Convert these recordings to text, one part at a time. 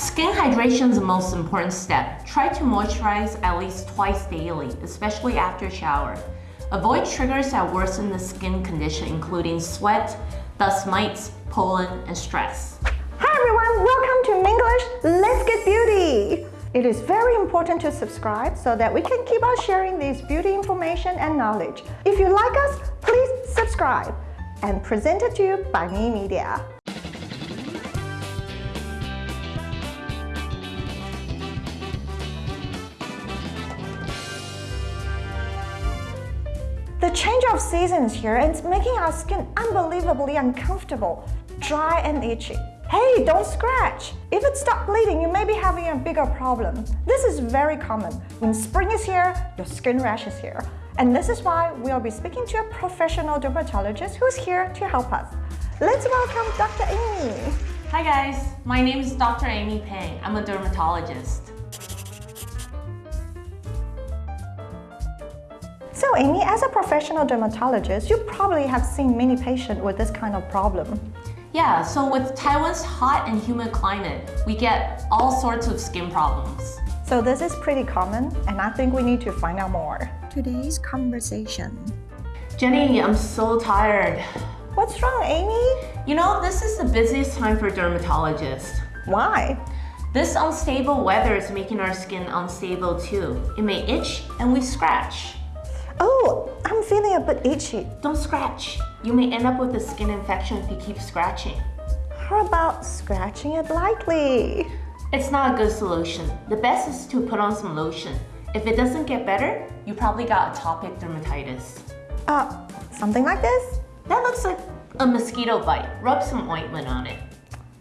Skin hydration is the most important step. Try to moisturize at least twice daily, especially after shower. Avoid triggers that worsen the skin condition, including sweat, dust mites, pollen, and stress. Hi everyone, welcome to Minglish Let's Get Beauty! It is very important to subscribe so that we can keep on sharing this beauty information and knowledge. If you like us, please subscribe and presented to you by Me Media. The change of seasons here here is making our skin unbelievably uncomfortable, dry and itchy. Hey, don't scratch! If it stops bleeding, you may be having a bigger problem. This is very common. When spring is here, your skin rash is here. And this is why we'll be speaking to a professional dermatologist who's here to help us. Let's welcome Dr. Amy. Hi guys, my name is Dr. Amy Pang. I'm a dermatologist. So Amy, as a professional dermatologist, you probably have seen many patients with this kind of problem. Yeah, so with Taiwan's hot and humid climate, we get all sorts of skin problems. So this is pretty common, and I think we need to find out more. Today's conversation. Jenny, I'm so tired. What's wrong, Amy? You know, this is the busiest time for dermatologists. Why? This unstable weather is making our skin unstable too. It may itch and we scratch. Oh, a bit itchy. Don't scratch. You may end up with a skin infection if you keep scratching. How about scratching it lightly? It's not a good solution. The best is to put on some lotion. If it doesn't get better, you probably got atopic dermatitis. Uh, something like this? That looks like a mosquito bite. Rub some ointment on it.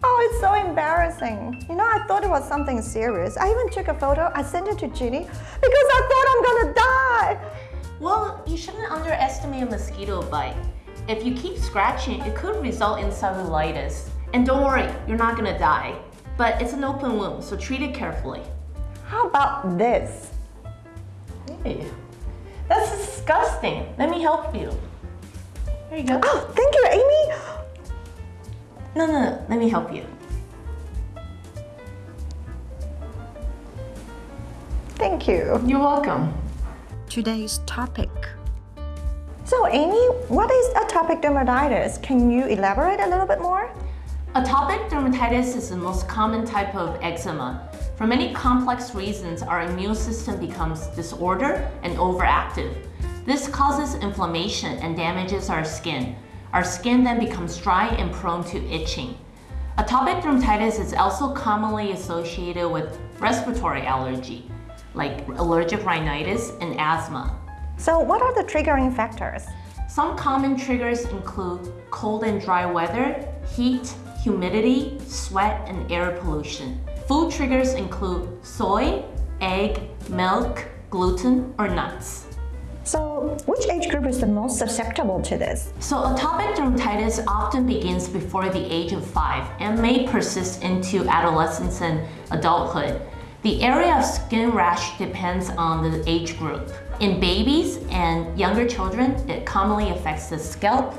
Oh, it's so embarrassing. You know, I thought it was something serious. I even took a photo, I sent it to Ginny because I thought I'm gonna die. Well, you shouldn't underestimate a mosquito bite. If you keep scratching, it could result in cellulitis. And don't worry, you're not gonna die. But it's an open wound, so treat it carefully. How about this? Ew. That's disgusting. Let me help you. Here you go. Oh, thank you, Amy. No, no, no. Let me help you. Thank you. You're welcome. Today's topic. So, Amy, what is atopic dermatitis? Can you elaborate a little bit more? Atopic dermatitis is the most common type of eczema. For many complex reasons, our immune system becomes disordered and overactive. This causes inflammation and damages our skin. Our skin then becomes dry and prone to itching. Atopic dermatitis is also commonly associated with respiratory allergy, like allergic rhinitis and asthma. So, what are the triggering factors? Some common triggers include cold and dry weather, heat, humidity, sweat, and air pollution. Food triggers include soy, egg, milk, gluten, or nuts. So, which age group is the most susceptible to this? So atopic dermatitis often begins before the age of 5 and may persist into adolescence and adulthood. The area of skin rash depends on the age group. In babies and younger children, it commonly affects the scalp,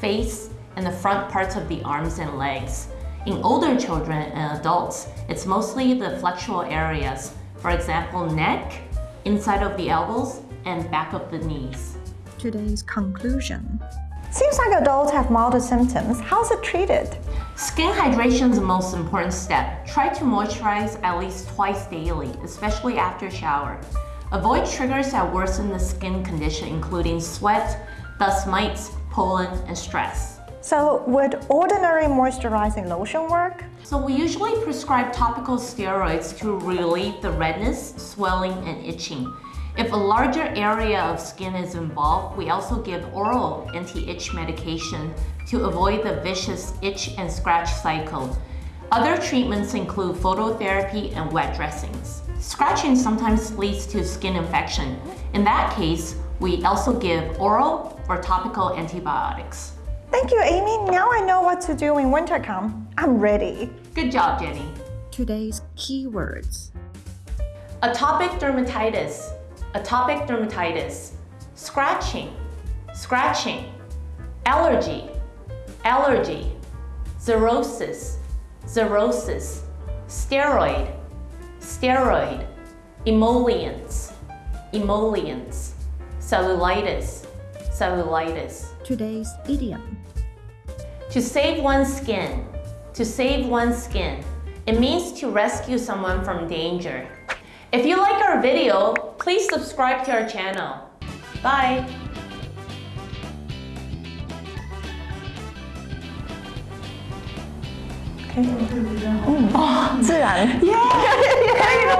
face, and the front parts of the arms and legs. In older children and adults, it's mostly the flexural areas, for example, neck, inside of the elbows, and back of the knees. Today's conclusion. Seems like adults have milder symptoms. How's it treated? Skin hydration is the most important step. Try to moisturize at least twice daily, especially after shower. Avoid triggers that worsen the skin condition, including sweat, dust mites, pollen, and stress. So, would ordinary moisturizing lotion work? So we usually prescribe topical steroids to relieve the redness, swelling, and itching. If a larger area of skin is involved, we also give oral anti-itch medication to avoid the vicious itch and scratch cycle. Other treatments include phototherapy and wet dressings. Scratching sometimes leads to skin infection. In that case, we also give oral or topical antibiotics. Thank you, Amy. Now I know what to do when winter comes. I'm ready. Good job, Jenny. Today's keywords. Atopic dermatitis, atopic dermatitis, scratching, scratching, allergy, allergy, xerosis, xerosis, steroid, steroid, emollients, emollients, cellulitis, cellulitis. Today's idiom. To save one's skin, to save one's skin. It means to rescue someone from danger. If you like our video, please subscribe to our channel. Bye! 嗯，哦，自然。